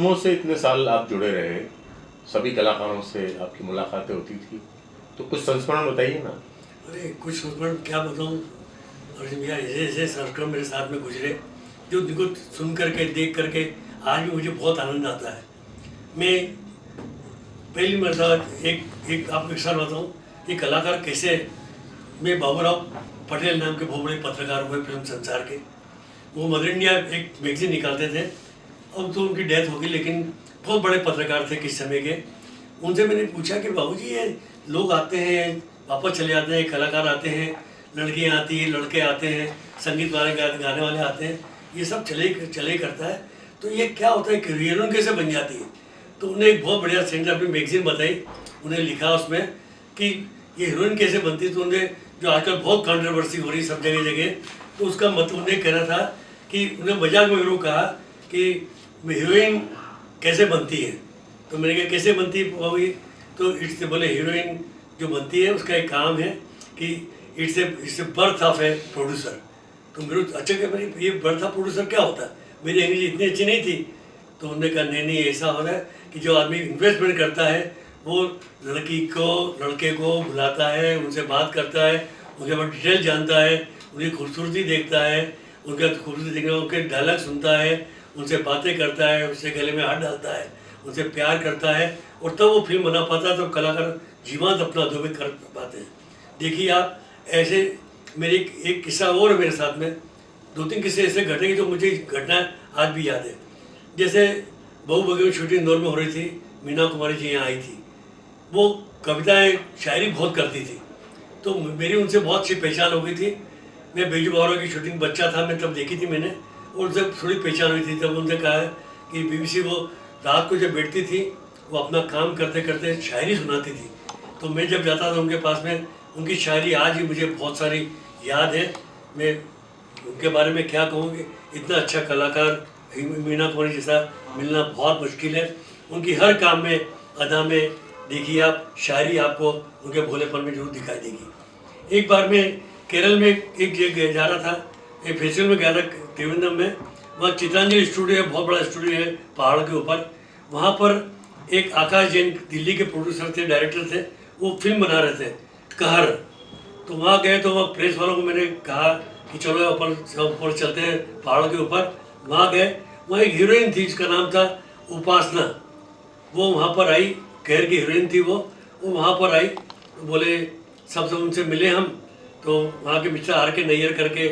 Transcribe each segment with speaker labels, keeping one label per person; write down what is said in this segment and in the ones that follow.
Speaker 1: फ़िल्मों से इतने साल आप जुड़े रहे, सभी कलाकारों से आपकी मुलाकातें होती थी तो कुछ संस्मरण बताइए ना।
Speaker 2: अरे, कुछ संस्मरण क्या बताऊँ? अर्जुन भैया, ऐसे ऐसे संस्करण मेरे साथ में गुजरे, जो उनको सुन करके, देख करके आज भी मुझे बहुत आनंद आता है। मैं पहली मरतबा एक एक आपको एक साल बताऊँ कि कलाकार कैसे, मैं बाबूराव पटेल नाम के बहुत बड़े पत्रकार हुए फ़िल्म संसार के। वो मदर इंडिया एक मैगजीन निकालते थे अब तो उनकी डेथ होगी लेकिन बहुत बड़े पत्रकार थे किस समय के। उनसे मैंने पूछा कि बाबू जी ये लोग आते हैं, वापस चले जाते हैं, कलाकार आते हैं, लड़कियाँ आती हैं, लड़के आते हैं, संगीत वाले गाने वाले आते हैं, ये सब चले चले करता है। तो ये क्या होता है कि हीरोइन कैसे बन जाती है। तो उन्हें एक बहुत बढ़िया सेंटर अपनी मैगजीन बताई, उन्हें लिखा उसमें कि ये हीरोइन कैसे बनती तो उन्हें, जो आजकल बहुत कंट्रोवर्सी हो रही सब जगह जगह तो उसका मतलब उन्हें कहना था कि उन्हें मज़ाक में यूँ कहा कि हीरोइन कैसे बनती है? तो मैंने कहा, कैसे बनती है तो इट्स बोले हीरोइन जो बनती है, उसका एक काम है कि it's a it's a birth of a producer तो मेरे अच्छा क्या मेरी ये बर्थ ऑफ़ प्रोड्यूसर क्या होता है? मेरी इंग्लिश इतनी अच्छी नहीं थी. तो उन्होंने कहा, नहीं नहीं, ऐसा हो रहा है कि जो आदमी इन्वेस्टमेंट करता है, वो लड़की को, लड़के को बुलाता है, उनसे बात करता है, उनके बाद डिटेल जानता है, उनकी खूबसूरती देखता है, उनका खूबसूरती देखने उनके डायलॉग सुनता है उनसे बातें करता है उससे गले में हाथ डालता है उनसे प्यार करता है और तब वो फ़िल्म बना पाता है तो कलाकार जीवंत अपना अधोबित कर पाते हैं। देखिए आप ऐसे मेरे एक, एक किस्सा और मेरे साथ में। दो तीन किस्से ऐसे घटे जो मुझे घटना आज भी याद है। जैसे बहु बगे शूटिंग इंदौर में हो रही थी मीना कुमारी जी यहाँ आई थी। वो कविताएँ शायरी बहुत करती थी। तो मेरी उनसे बहुत सी पहचान हो गई थी। मैं बेजू बावरा की शूटिंग बच्चा था मैं तब देखी थी मैंने। उनसे थोड़ी पहचान हुई थी, तब उनसे कहा है कि बीबीसी वो रात को जब बैठती थी, वो अपना काम करते करते शायरी सुनाती थी। तो मैं जब जाता था उनके पास में, उनकी शायरी आज भी मुझे बहुत सारी याद है। मैं उनके बारे में क्या कहूँ कि इतना अच्छा कलाकार मीना कुमारी जैसा मिलना बहुत मुश्किल है। उनकी हर काम में, अदा में देखिए आप, शायरी आपको उनके भोलेपन में ज़रूर दिखाई देगी। एक बार मैं केरल में एक जगह जा रहा था, एक फेस्टिवल में गया था त्रिवेंद्रम में, वहाँ चित्रांजलि स्टूडियो है, बहुत बड़ा स्टूडियो है, पहाड़ के ऊपर। वहाँ पर एक आकाश जैन दिल्ली के प्रोड्यूसर थे डायरेक्टर थे, वो फ़िल्म बना रहे थे, कहर। तो वहाँ गए तो वहाँ प्रेस वालों को मैंने कहा कि चलो ऊपर ऊपर चलते हैं, पहाड़ के ऊपर। वहाँ गए, वहाँ एक हीरोइन थी, जिसका नाम था उपासना। वो वहाँ पर आई, कहर की हीरोइन थी वो। वो वहाँ पर आई तो बोले सबसे उनसे मिले हम। तो वहाँ के मिस्टर आर के नैयर करके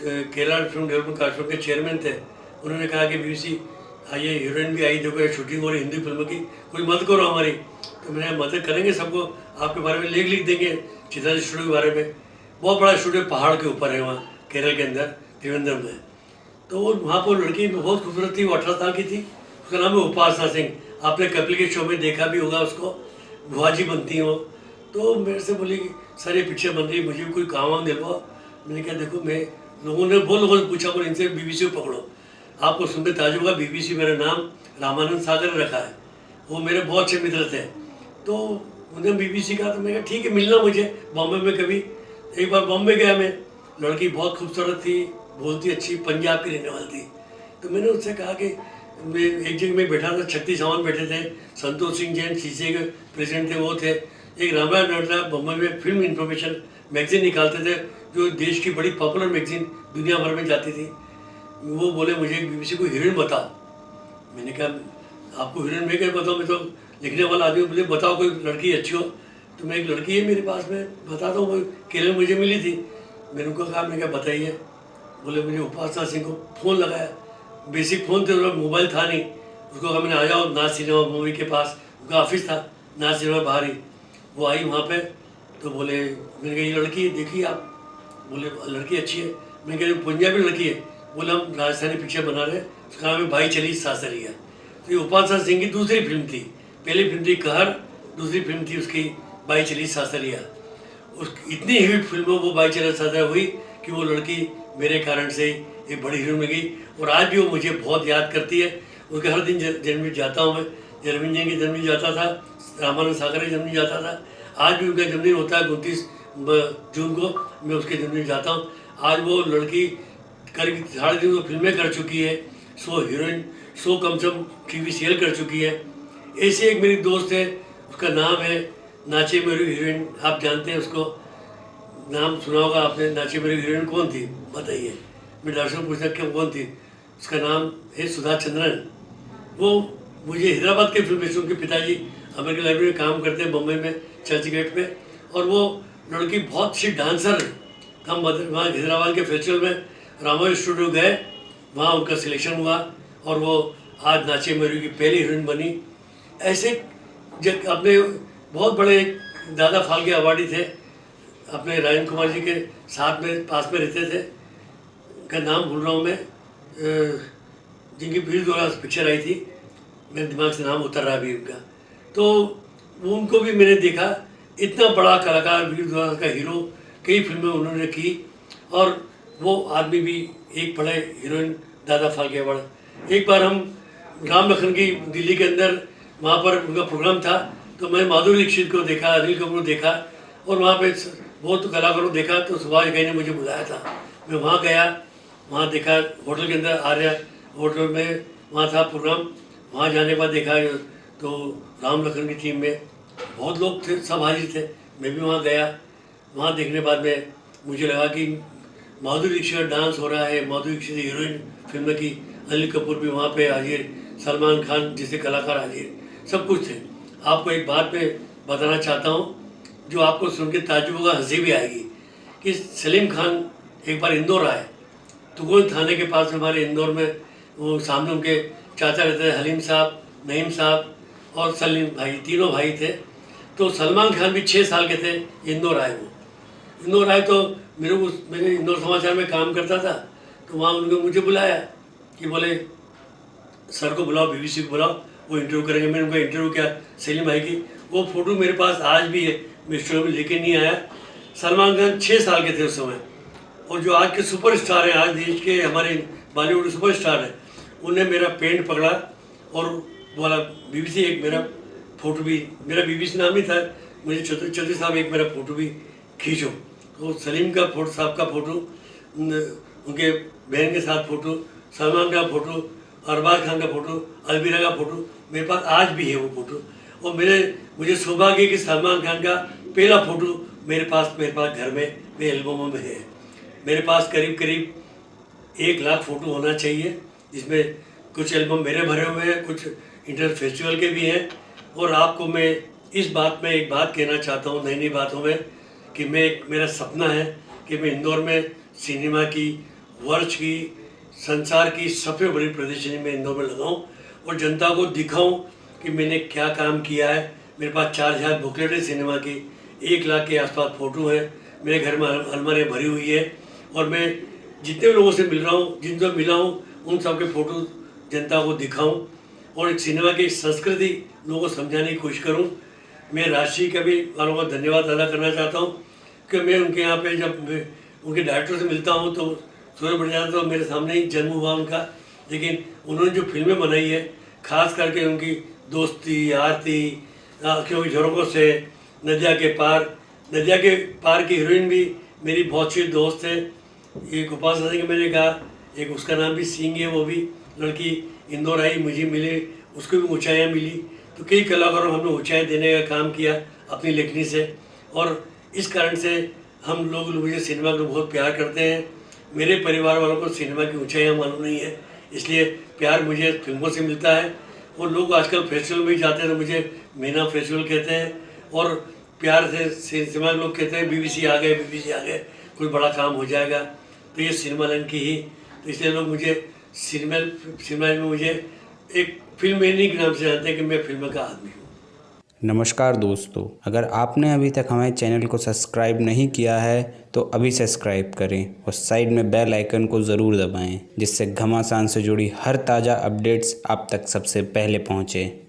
Speaker 2: केरला फ़िल्म डेवलपमेंट कार्पोरेशन के चेयरमैन थे। उन्होंने कहा कि बीबीसी आइए हीरोइन भी आई देखो शूटिंग हो रही हिंदी फ़िल्म की, कोई मदद करो हमारी। तो मैंने मदद करेंगे सबको, आपके बारे में लेख लिख देंगे, चित्रा स्टूडियो के बारे में। बहुत बड़ा स्टूडियो पहाड़ के ऊपर है वहाँ, केरल के अंदर त्रिवेंद्रम में। तो वो वहाँ पर लड़की बहुत खूबसूरत थी, वो अठारह साल की थी। उसका नाम है उपासना सिंह। आपने कपिल के शो में देखा भी होगा उसको भुआजी बनती हो तो मेरे से बोली सर, ये पिक्चर बन रही मुझे कोई काम वाम दिलवाओ। मैंने कहा, देखो, मैं लोगों ने बहुत लोगों ने पूछा, बोले, इनसे बीबीसी को पकड़ो। आपको सुनते ताजुब होगा, बीबीसी मेरा नाम रामानंद सागर रखा है। वो मेरे बहुत अच्छे मित्र थे। तो उन्होंने बीबीसी कहा तो मैं कहा, ठीक है, मिलना मुझे बॉम्बे में कभी। एक बार बॉम्बे गया मैं। लड़की बहुत खूबसूरत थी, बोलती अच्छी, पंजाब की रहने वाली थी। तो मैंने उससे कहा कि मैं एक जगह में बैठा था छत्ती सामान बैठे थे। संतोष सिंह जैन सी के प्रेसिडेंट थे, वो थे। एक रामायण नटरा बम्बई में फ़िल्म इंफॉर्मेशन मैगजीन निकालते थे। जो देश की बड़ी पॉपुलर मैगजीन दुनिया भर में जाती थी, वो बोले मुझे, बीबीसी को हीरोइन बताओ। मैंने कहा, आपको हीरोइन में क्या बताओ मैं तो लिखने वाला आदमी बोले, बताओ, कोई लड़की अच्छी हो? तो मैं एक लड़की है मेरे पास, में बता हूँ वो केरल मुझे मिली थी। मैंने उनको कहा मैं क्या बताइए। बोले, मुझे उपासना सिंह को फ़ोन लगाया। बेसिक फ़ोन थे तो मोबाइल था नहीं। उसको कहा, मैंने आ जाओ नाज सिनेमा मूवी के पास। उनका ऑफ़िस था नाज सिनेमा बाहर ही। वो आई वहाँ पर तो बोले, मैंने कहा, ये लड़की देखिए आप। बोले, लड़की अच्छी है। मैंने कहा पंजाबी लड़की है। बोले, हम राजस्थानी पिक्चर बना रहे हैं। उसका नाम है भाई चली सासरिया तो ये उपासना सिंह की दूसरी फ़िल्म थी। पहली फ़िल्म थी कहर, दूसरी फ़िल्म थी उसकी भाई चली सासरिया उस, इतनी हिट फ़िल्म वो भाई चली सासरिया हुई कि वो लड़की मेरे कारण से एक बड़ी हीरो में गई। और आज भी वो मुझे बहुत याद करती है। उसके हर दिन जन्मदिन जाता हूँ मैं। जन्मदिन जी की जाता था, रामानंद सागर का जन्मदिन जाता था। आज भी उनका जन्मदिन होता है उनतीस जून को, मैं उसके जन्मदिन जाता हूँ। आज वो लड़की कर साढ़े तीन सौ फ़िल्में कर चुकी है। सो हीरोइन, सौ कम से कम टीवी सीरियल कर चुकी है। ऐसे एक मेरी दोस्त है, उसका नाम है नाचे मेरी हीरोइन। आप जानते हैं उसको। नाम सुना होगा आपने, नाचे मेरी हीरोइन कौन थी? बताइए। मैं दर्शक पूछा क्यों कौन थी? उसका नाम है सुधा चंद्रन। वो मुझे हैदराबाद के फ़िल्म उनके पिताजी, अमेरिकन लाइब्रेरी में काम करते हैं बम्बई में, चर्च गेट पे और वो लड़की बहुत अच्छी डांसर है। हम वहाँ हैदराबाद के फेस्टिवल में रामोई स्टूडियो गए। वहाँ उनका सिलेक्शन हुआ और वो आज नाचे मेरी की पहली हीरोइन बनी। ऐसे जब अपने बहुत बड़े दादा फाल्के अवार्डी थे। अपने राजन कुमार जी के साथ में, पास में रहते थे। का नाम भूल रहा हूँ मैं। जिनकी वीर द्वारा पिक्चर आई थी। मेरे दिमाग से नाम उतर रहा अभी उनका। तो उनको भी मैंने देखा। इतना बड़ा कलाकार, वीर द्वारा का हीरो, कई फ़िल्में उन्होंने की और वो आदमी भी एक बड़े हीरोइन, दादा फाल्के अवार्ड एक बार हम राम लखन की दिल्ली के अंदर, वहाँ पर उनका प्रोग्राम था तो मैं माधुरी दीक्षित को देखा, अनिल कपूर देखा और वहाँ पे बहुत कलाकारों देखा तो सुभाष घई ने मुझे बुलाया था। मैं वहाँ गया, वहाँ देखा, होटल के अंदर आर्या होटल में वहाँ था प्रोग्राम, वहाँ जाने के बाद देखा तो राम लखन की टीम में बहुत लोग थे, सब हाजिर थे। मैं भी वहाँ गया। वहाँ देखने बाद में मुझे लगा कि माधुरी दीक्षित डांस हो रहा है। माधुरी दीक्षित हीरोइन फ़िल्म की अनिल कपूर भी वहाँ पे हाजिर, सलमान खान जैसे कलाकार हाजिर, सब कुछ थे। आपको एक बात मैं बताना चाहता हूँ, जो आपको सुन के ताजुब होगा, हँसी भी आएगी कि सलीम खान एक बार इंदौर आए। तुगोन थाने के पास हमारे इंदौर में वो सामने उनके चाचा रहते थे हलीम साहब, नईम साहब और सलीम भाई, तीनों भाई थे। तो सलमान खान भी छः साल के थे, इंदौर आए वो। इंदौर आए तो मेरे को मैंने इंदौर समाचार में काम करता था तो वहाँ उन्होंने मुझे बुलाया कि बोले, सर को बुलाओ बीबीसी को बुलाओ, वो इंटरव्यू करेंगे। मैंने उनका इंटरव्यू किया सलीम भाई की। वो फ़ोटो मेरे पास आज भी है, मैं स्टूडियो में लेके नहीं आया। सलमान खान छः साल के थे उस समय। और जो आज के सुपर स्टार हैं, आज देश के हमारे बॉलीवुड सुपर स्टार हैं, उन्हें मेरा पेंट पकड़ा और बोला बीबीसी एक मेरा फ़ोटो भी, मेरा बीबीसी नाम ही था, मुझे चौधरी चौधरी साहब एक मेरा फ़ोटो भी खींचो। तो सलीम का फ़ोटो, साहब का फ़ोटो उनके बहन के साथ फ़ोटो, सलमान का फ़ोटो, अरबाज खान का फ़ोटो अलबीरा का फ़ोटो, मेरे पास आज भी है वो फ़ोटो। और मेरे, मुझे सौभाग्य कि सलमान खान का पहला फ़ोटो मेरे पास मेरे पास घर में, मेरे एल्बमों में है। मेरे पास करीब करीब एक लाख फ़ोटो होना चाहिए, जिसमें कुछ एल्बम मेरे भरे हुए हैं, कुछ इंटर फेस्टिवल के भी हैं। और आपको मैं इस बात में एक बात कहना चाहता हूँ नई नई बातों में, कि मैं मेरा सपना है कि मैं इंदौर में सिनेमा की, वर्ष की, संसार की सबसे बड़ी प्रदर्शनी में इंदौर में लगाऊँ और जनता को दिखाऊँ कि मैंने क्या काम किया है। मेरे पास चार हज़ार बुकलेट है सिनेमा की, एक लाख के आसपास फ़ोटो है, मेरे घर में अलमारियाँ भरी हुई है और मैं जितने लोगों से मिल रहा हूँ जिनसे मिला हूँ, उन सब के फ़ोटो जनता को दिखाऊँ और एक सिनेमा की संस्कृति लोगों को समझाने की कोशिश करूँ। मैं राशि का भी वालों का धन्यवाद अदा करना चाहता हूँ कि मैं उनके यहाँ पे जब उनके डायरेक्टर से मिलता हूँ तो सूर्य जाता तो मेरे सामने ही जन्म हुआ उनका। लेकिन उन्होंने जो फ़िल्में बनाई है, खास करके उनकी दोस्ती, आरती क्योंकि झरोकों से, नदिया के पार, नदिया के पार की हीरोइन भी मेरी बहुत अच्छी दोस्त है। एक गोपाल सिंह मैंने कहा, एक उसका नाम भी सिंह है वो भी। लड़की इंदौर आई, मुझे मिले, उसको भी ऊँचाइयाँ मिली। तो कई कलाकारों हमने ऊँचाई देने का काम किया अपनी लेखनी से। और इस कारण से हम लोग मुझे सिनेमा को बहुत प्यार करते हैं। मेरे परिवार वालों को सिनेमा की ऊँचाइयाँ मालूम नहीं है, इसलिए प्यार मुझे फ़िल्मों से मिलता है। और लोग आजकल फेस्टिवल में जाते हैं तो मुझे मीना फेस्टिवल कहते हैं। और प्यार से सिनेमा लोग कहते हैं, बीबीसी आ गए, बीबीसी आ गए, कोई बड़ा काम हो जाएगा। तो ये सिनेमा लाइन की ही। तो इसलिए लोग मुझे सिनेमा सिनेमा में मुझे एक फ़िल्म मेनी के नाम से जानते हैं कि मैं फ़िल्म का आदमी हूँ।
Speaker 3: नमस्कार दोस्तों, अगर आपने अभी तक हमारे चैनल को सब्सक्राइब नहीं किया है तो अभी सब्सक्राइब करें और साइड में बेल आइकन को ज़रूर दबाएँ, जिससे घमासान से जुड़ी हर ताज़ा अपडेट्स आप तक सबसे पहले पहुँचें।